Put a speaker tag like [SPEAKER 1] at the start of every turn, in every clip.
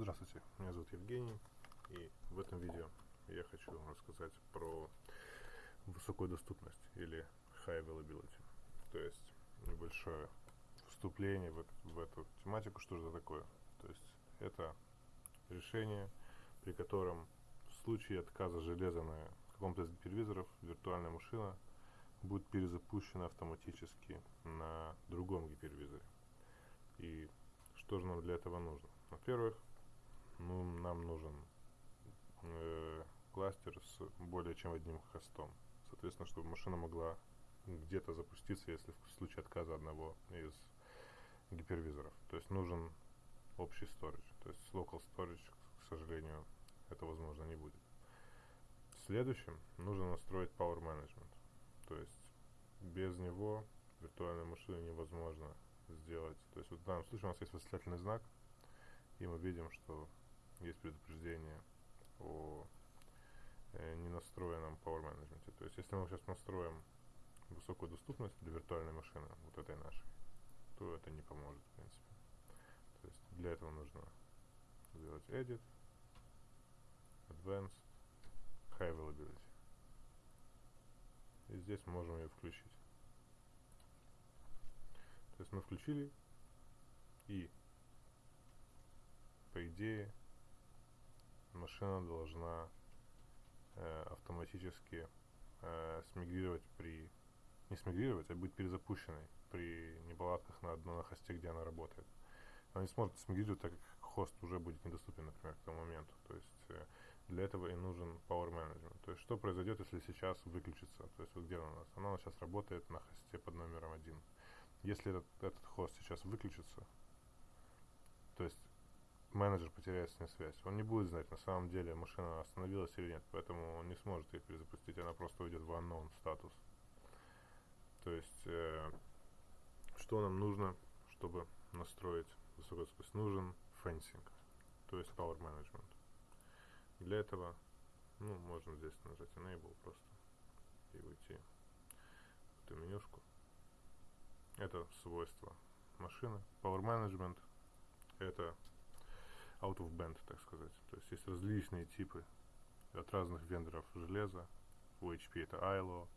[SPEAKER 1] Здравствуйте, меня зовут Евгений, и в этом видео я хочу рассказать про высокую доступность или high availability. То есть небольшое вступление в, в эту тематику, что же это такое. То есть это решение, при котором в случае отказа железа на каком-то из гипервизоров виртуальная машина будет перезапущена автоматически на другом гипервизоре. И что же нам для этого нужно? Во-первых, ну, нам нужен э, кластер с более чем одним хостом. Соответственно, чтобы машина могла где-то запуститься, если в случае отказа одного из гипервизоров. То есть нужен общий storage. То есть local storage, к сожалению, это возможно не будет. Следующим нужно настроить Power Management. То есть без него виртуальную машину невозможно сделать. То есть вот в данном случае у нас есть восклицательный знак, и мы видим, что есть предупреждение о э, ненастроенном Power Management. То есть если мы сейчас настроим высокую доступность для виртуальной машины, вот этой нашей, то это не поможет, в принципе. То есть для этого нужно сделать Edit, Advanced, High Availability. И здесь мы можем ее включить. То есть мы включили и по идее машина должна э, автоматически э, смигрировать при не смигрировать, а быть перезапущенной при неполадках на одном хосте, где она работает. Она не сможет смигрировать, так как хост уже будет недоступен, например, к тому моменту. То есть э, для этого и нужен Power Management. То есть что произойдет, если сейчас выключится? То есть вот где она у нас? Она сейчас работает на хосте под номером один. Если этот, этот хост сейчас выключится, то есть менеджер потеряет с ней связь. Он не будет знать, на самом деле машина остановилась или нет, поэтому он не сможет ее перезапустить, она просто уйдет в unknown статус. То есть, э, что нам нужно, чтобы настроить высокую скорость? Нужен fencing, то есть power management. Для этого, ну, можно здесь нажать Enable просто и уйти в эту менюшку. Это свойство машины. Power Management это out of band, так сказать. То есть есть различные типы от разных вендоров железа. У HP это ILO,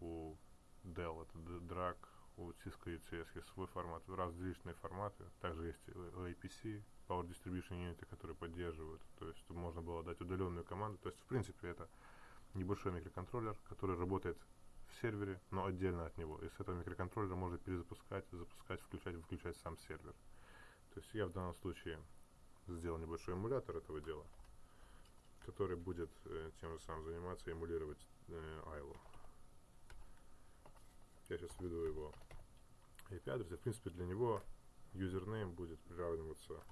[SPEAKER 1] у Dell это DRAC, у Cisco UCS есть свой формат, различные форматы. Также есть APC, Power Distribution Unit, которые поддерживают. То есть можно было дать удаленную команду. То есть, в принципе, это небольшой микроконтроллер, который работает в сервере, но отдельно от него. И с этого микроконтроллера можно перезапускать, запускать, включать, выключать сам сервер. То есть я в данном случае сделал небольшой эмулятор этого дела, который будет э, тем же самым заниматься, эмулировать э. Я сейчас введу его IP-адрес, в принципе для него юзернейм будет приравниваться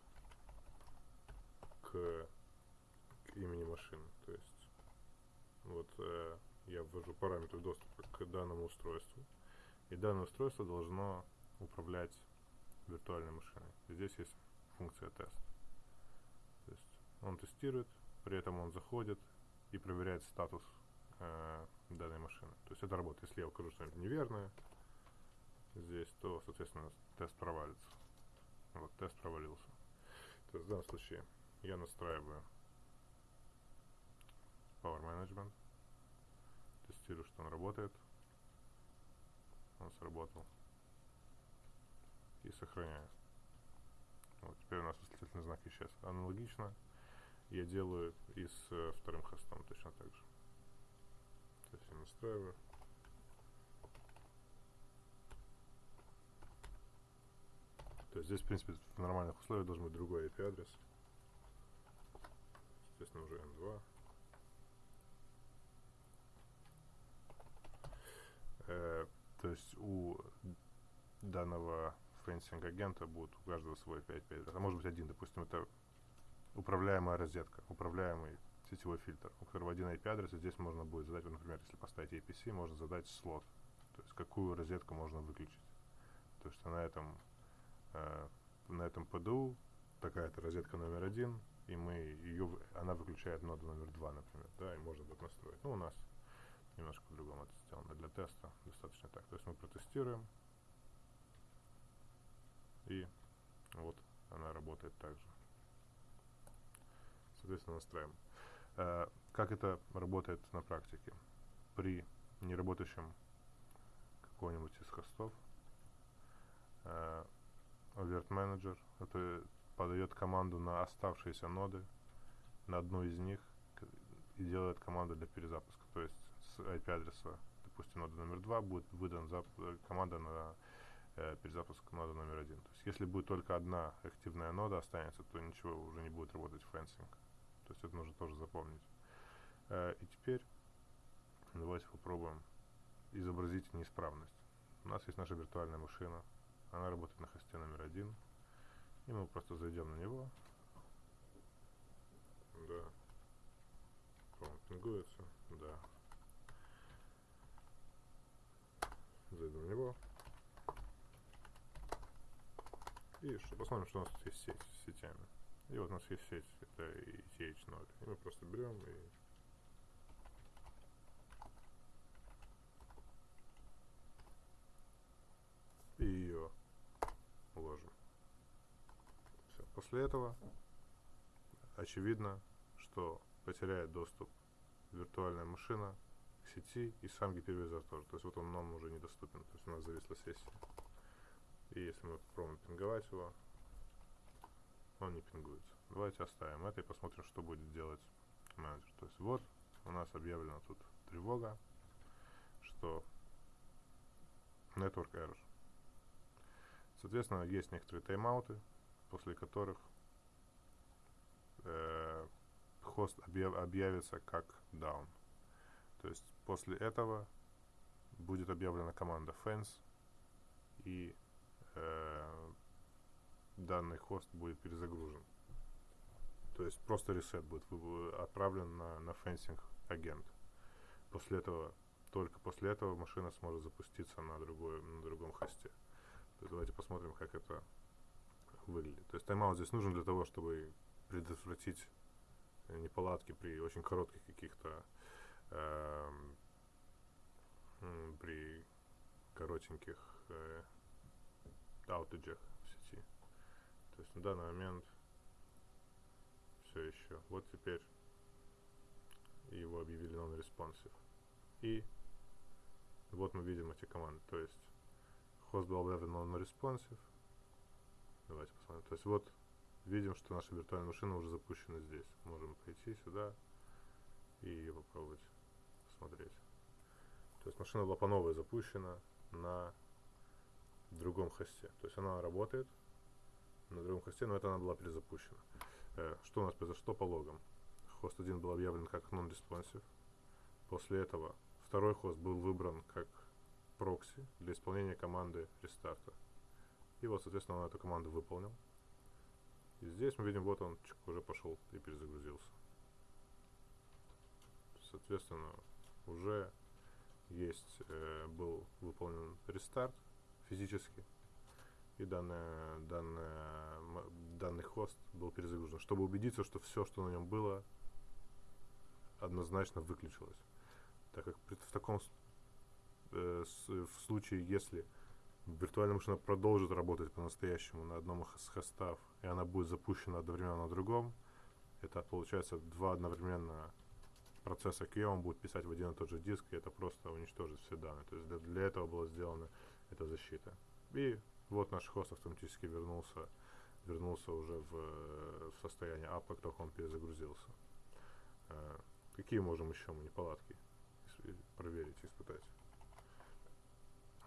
[SPEAKER 1] к, к имени машины. То есть вот э, я ввожу параметры доступа к данному устройству. И данное устройство должно управлять виртуальной машиной. Здесь есть функция тест. Он тестирует, при этом он заходит и проверяет статус э, данной машины. То есть это работает. Если я укажу что-нибудь неверное здесь, то, соответственно, тест провалится. Вот, тест провалился. То есть в данном случае я настраиваю Power Management, тестирую, что он работает. Он сработал. И сохраняю. Вот, теперь у нас восклицательный знак исчез. Аналогично я делаю и с э, вторым хостом точно так же. То есть я настраиваю. То есть здесь, в принципе, в нормальных условиях должен быть другой IP-адрес. Естественно, уже N2. Э, то есть у данного fencing агента будет у каждого свой 5 5 а может быть один, допустим, это управляемая розетка, управляемый сетевой фильтр, у которого один IP-адрес, и здесь можно будет задать, например, если поставить APC, можно задать слот, то есть какую розетку можно выключить. То есть на этом, э, на этом PDU такая-то розетка номер один, и мы ее, она выключает ноду номер два, например, да, и можно будет настроить. Ну, у нас немножко по-другому это сделано для теста, достаточно так. То есть мы протестируем, и вот она работает также. Соответственно, настраиваем. Э, как это работает на практике? При неработающем какого-нибудь из хостов э, Alert Manager это подает команду на оставшиеся ноды, на одну из них и делает команду для перезапуска. То есть с IP-адреса, допустим, нода номер 2 будет выдан э, команда на э, перезапуск ноды номер 1. То есть если будет только одна активная нода останется, то ничего уже не будет работать fencing. То есть это нужно тоже запомнить. Э, и теперь давайте попробуем изобразить неисправность. У нас есть наша виртуальная машина. Она работает на хосте номер один. И мы просто зайдем на него. Да. Он пингуется. Да. Зайду на него. И что, посмотрим, что у нас тут есть сеть с сетями. И вот у нас есть сеть, это ETH0. И мы просто берем и и ее уложим. Все. После этого очевидно, что потеряет доступ виртуальная машина к сети и сам гипервизор тоже. То есть вот он нам уже недоступен. То есть у нас зависла сессия. И если мы попробуем пинговать его, он не пингуется. Давайте оставим это и посмотрим, что будет делать менеджер. То есть вот у нас объявлена тут тревога, что network error. Соответственно, есть некоторые тайм-ауты, после которых э, хост объяв, объявится как down. То есть после этого будет объявлена команда fence и э, данный хост будет перезагружен. То есть просто reset будет отправлен на, на fencing агент. После этого, только после этого машина сможет запуститься на, другой, на другом хосте. То давайте посмотрим, как это выглядит. То есть тайм-аут здесь нужен для того, чтобы предотвратить неполадки при очень коротких каких-то э, при коротеньких э, аутеджах. То есть на данный момент все еще. Вот теперь его объявили non-responsive. И вот мы видим эти команды. То есть хост был объявлен non-responsive. Давайте посмотрим. То есть вот видим, что наша виртуальная машина уже запущена здесь. Можем пойти сюда и попробовать посмотреть. То есть машина была по новой запущена на другом хосте. То есть она работает на другом хосте, но это она была перезапущена. Э, что у нас произошло по логам? Хост 1 был объявлен как non-responsive. После этого второй хост был выбран как прокси для исполнения команды рестарта. И вот, соответственно, он эту команду выполнил. И здесь мы видим, вот он уже пошел и перезагрузился. Соответственно, уже есть, э, был выполнен рестарт физически, и данная, данная, данный хост был перезагружен, чтобы убедиться, что все, что на нем было, однозначно выключилось. Так как в таком э, в случае, если виртуальная машина продолжит работать по-настоящему на одном из хостов, и она будет запущена одновременно на другом, это получается два одновременно процесса QA, он будет писать в один и тот же диск, и это просто уничтожит все данные. То есть для, для этого была сделана эта защита. И вот наш хост автоматически вернулся, вернулся уже в, в состояние up, как только он перезагрузился. Э, какие можем еще мы неполадки проверить, испытать?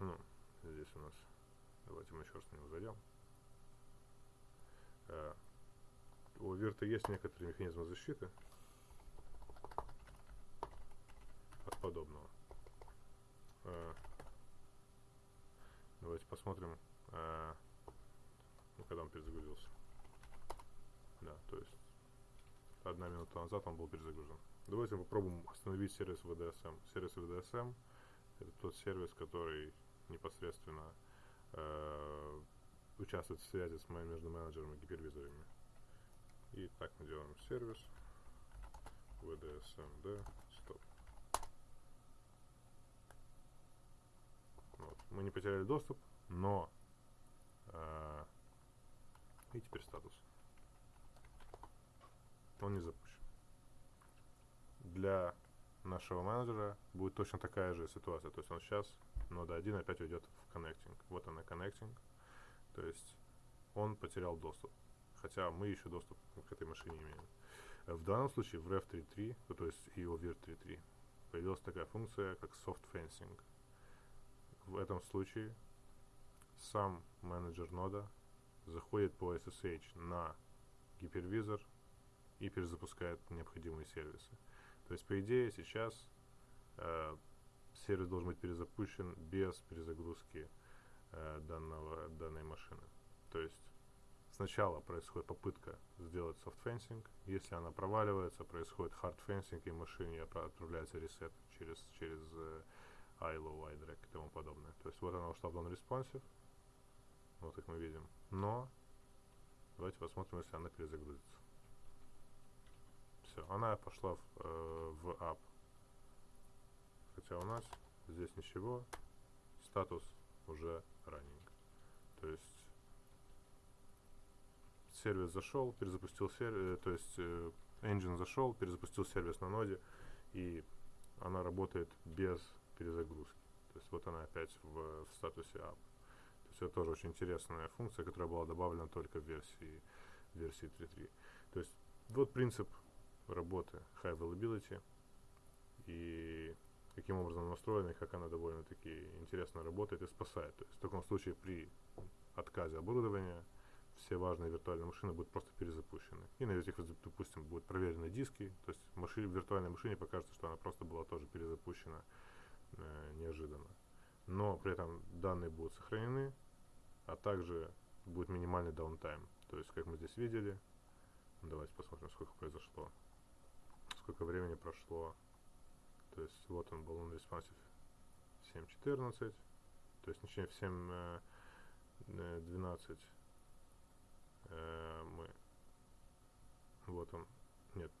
[SPEAKER 1] Ну, здесь у нас, давайте мы еще раз на него зайдем. Э, у Вирта есть некоторые механизмы защиты от подобного. Э, давайте посмотрим, э, когда он перезагрузился. Да, то есть одна минута назад он был перезагружен. Давайте попробуем остановить сервис VDSM. Сервис VDSM это тот сервис, который непосредственно э, участвует в связи с моим между менеджером и гипервизорами. И так мы делаем сервис vdsmd стоп. Вот. Мы не потеряли доступ, но и теперь статус. Он не запущен. для нашего менеджера будет точно такая же ситуация. То есть он сейчас нода 1 опять уйдет в connecting. Вот она connecting. То есть он потерял доступ. Хотя мы еще доступ к этой машине имеем. В данном случае в ref3.3, ну, то есть и o 3.3, появилась такая функция, как soft fencing. В этом случае сам менеджер нода заходит по SSH на гипервизор и перезапускает необходимые сервисы. То есть, по идее, сейчас э, сервис должен быть перезапущен без перезагрузки э, данного, данной машины. То есть, сначала происходит попытка сделать fencing, если она проваливается, происходит fencing, и машине отправляется ресет через, через э, ILO, iDRAC и тому подобное. То есть, вот она ушла в non-responsive, вот как мы видим. Но давайте посмотрим, если она перезагрузится. Все, она пошла в, э, в app. Хотя у нас здесь ничего. Статус уже running. То есть сервис зашел, перезапустил сервис, э, то есть э, engine зашел, перезапустил сервис на ноде, и она работает без перезагрузки. То есть вот она опять в, в статусе app. Это тоже очень интересная функция, которая была добавлена только в версии, версии 3.3. То есть вот принцип работы High Availability и каким образом настроена как она довольно-таки интересно работает и спасает. То есть в таком случае при отказе оборудования все важные виртуальные машины будут просто перезапущены. И на этих, допустим, будут проверены диски, то есть машине, в виртуальной машине покажется, что она просто была тоже перезапущена э, неожиданно. Но при этом данные будут сохранены, а также будет минимальный даунтайм. То есть, как мы здесь видели, давайте посмотрим, сколько произошло сколько времени прошло. То есть вот он был он responsive 7.14, то есть точнее в 7.12 э, э, мы вот он, нет,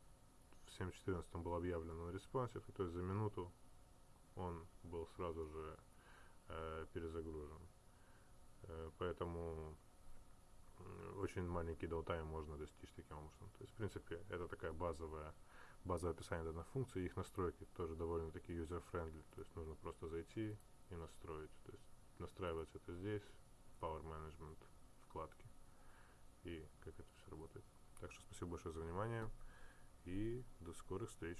[SPEAKER 1] в 7.14 он был объявлен он responsive, то есть за минуту он был сразу же э, перезагружен. Поэтому очень маленький даутайм можно достичь таким образом. То есть, в принципе, это такая базовая базовое описание данной функции, их настройки тоже довольно-таки user-friendly, то есть нужно просто зайти и настроить. То есть настраивается это здесь, Power Management вкладки, и как это все работает. Так что спасибо большое за внимание, и до скорых встреч.